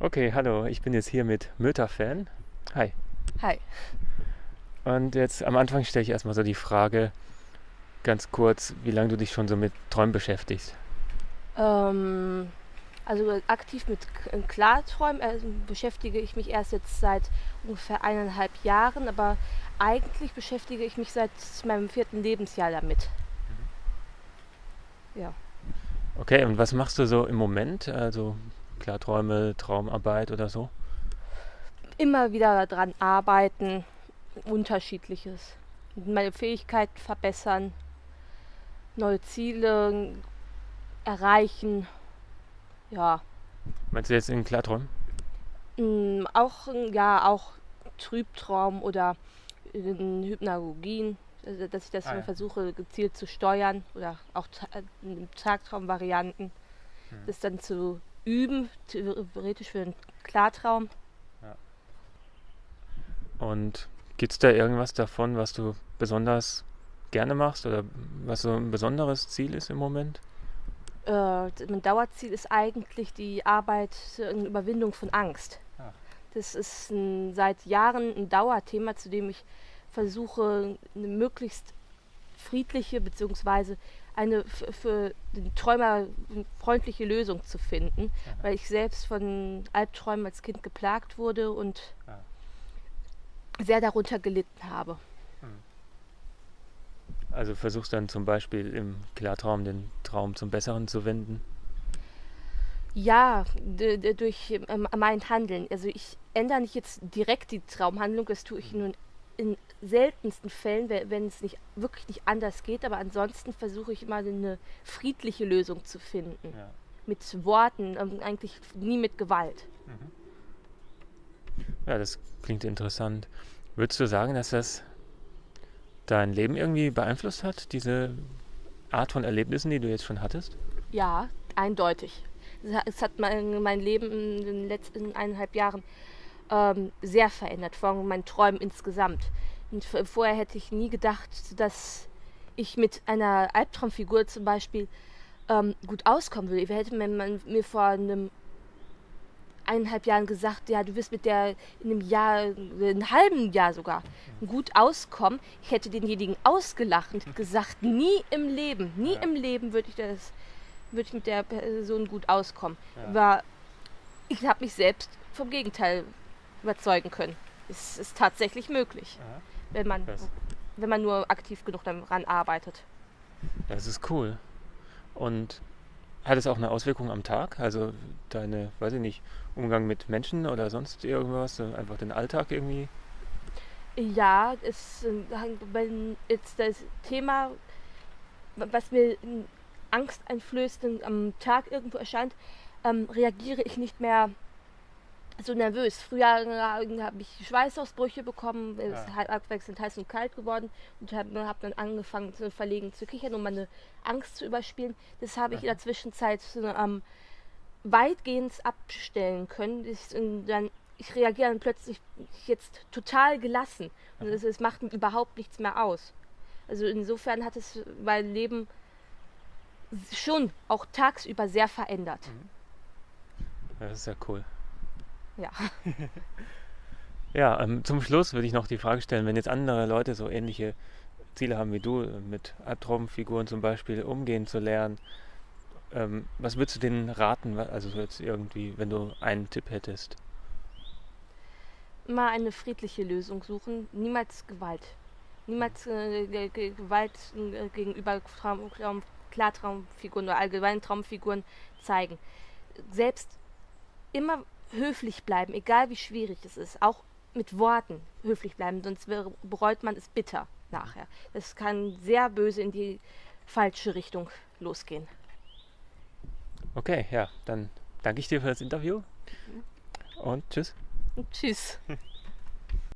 Okay, hallo, ich bin jetzt hier mit Möter-Fan. Hi. Hi. Und jetzt am Anfang stelle ich erstmal so die Frage, ganz kurz, wie lange du dich schon so mit Träumen beschäftigst. Ähm, also aktiv mit K- Klarträumen äh, beschäftige ich mich erst jetzt seit ungefähr eineinhalb Jahren, aber eigentlich beschäftige ich mich seit meinem vierten Lebensjahr damit. Ja. Okay, und was machst du so im Moment? Also Klarträume, Traumarbeit oder so? Immer wieder daran arbeiten, unterschiedliches. Meine Fähigkeiten verbessern, neue Ziele erreichen. Ja, Meinst du jetzt in Klarträumen? Mm, Auch, ja, auch Trübtraum oder in Hypnagogien, also dass ich das Ah, ja. versuche gezielt zu steuern oder auch äh, in Tagtraumvarianten, Mhm. das dann zu üben, theoretisch für einen Klartraum. Und gibt es da irgendwas davon, was du besonders gerne machst oder was so ein besonderes Ziel ist im Moment? Äh, mein Dauerziel ist eigentlich die Arbeit zur Überwindung von Angst. Ah. Das ist ein, seit Jahren ein Dauerthema, zu dem ich versuche, eine möglichst friedliche bzw. eine für den Träumer freundliche Lösung zu finden, Aha. weil ich selbst von Albträumen als Kind geplagt wurde und Ah. sehr darunter gelitten habe. Also versuchst dann zum Beispiel im Klartraum den Traum zum Besseren zu wenden? Ja, durch ähm, mein Handeln. Also ich ändere nicht jetzt direkt die Traumhandlung, das tue ich nur in seltensten Fällen, we- wenn es nicht wirklich nicht anders geht, aber ansonsten versuche ich immer eine friedliche Lösung zu finden. Ja. Mit Worten, ähm, eigentlich nie mit Gewalt. Ja, das klingt interessant. Würdest du sagen, dass das dein Leben irgendwie beeinflusst hat, diese Art von Erlebnissen, die du jetzt schon hattest? Ja, eindeutig. Es hat mein, mein Leben in den letzten eineinhalb Jahren ähm, sehr verändert, vor allem mein Träumen insgesamt. Und vorher hätte ich nie gedacht, dass ich mit einer Albtraumfigur zum Beispiel ähm, gut auskommen würde. Hätte mir, man mir vor einem eineinhalb Jahren gesagt, ja, du wirst mit der in einem Jahr, äh, einem halben Jahr sogar, gut auskommen. Ich hätte denjenigen ausgelacht und gesagt, nie im Leben, nie Ja. im Leben würde ich das, würde ich mit der Person gut auskommen. Ja. Aber ich habe mich selbst vom Gegenteil überzeugen können. Es ist tatsächlich möglich, wenn man, wenn man nur aktiv genug daran arbeitet. das ist cool. Und hat es auch eine Auswirkung am Tag? Also deine, weiß ich nicht, Umgang mit Menschen oder sonst irgendwas? Einfach den Alltag irgendwie? Ja, es, äh, wenn jetzt das Thema, was mir Angst einflößt, am Tag irgendwo erscheint, ähm, reagiere ich nicht mehr so nervös. Früher äh, habe ich Schweißausbrüche bekommen, es Ja. ist halt abwechselnd heiß und kalt geworden und habe hab dann angefangen zu verlegen zu kichern, um meine Angst zu überspielen. Das habe ich in der Zwischenzeit ähm, weitgehend abstellen können. Ich, dann, ich reagiere dann plötzlich jetzt total gelassen. Und es, es macht mir überhaupt nichts mehr aus. Also insofern hat es mein Leben schon auch tagsüber sehr verändert. Ja, Das ist ja cool. Ja. Ja, ähm, zum Schluss würde ich noch die Frage stellen, wenn jetzt andere Leute so ähnliche Ziele haben wie du, mit Albtraumfiguren zum Beispiel umgehen zu lernen, ähm, was würdest du denen raten? Also so jetzt irgendwie, wenn du einen Tipp hättest. Immer eine friedliche Lösung suchen, niemals Gewalt. Niemals äh, Ge- Ge- Gewalt äh, gegenüber Traum, Traum, Klartraumfiguren oder allgemeinen Traumfiguren zeigen. Selbst immer höflich bleiben, egal wie schwierig es ist. Auch mit Worten höflich bleiben, sonst bereut man es bitter nachher. Das kann sehr böse in die falsche Richtung losgehen. Okay, ja, dann danke ich dir für das Interview und tschüss. Und tschüss.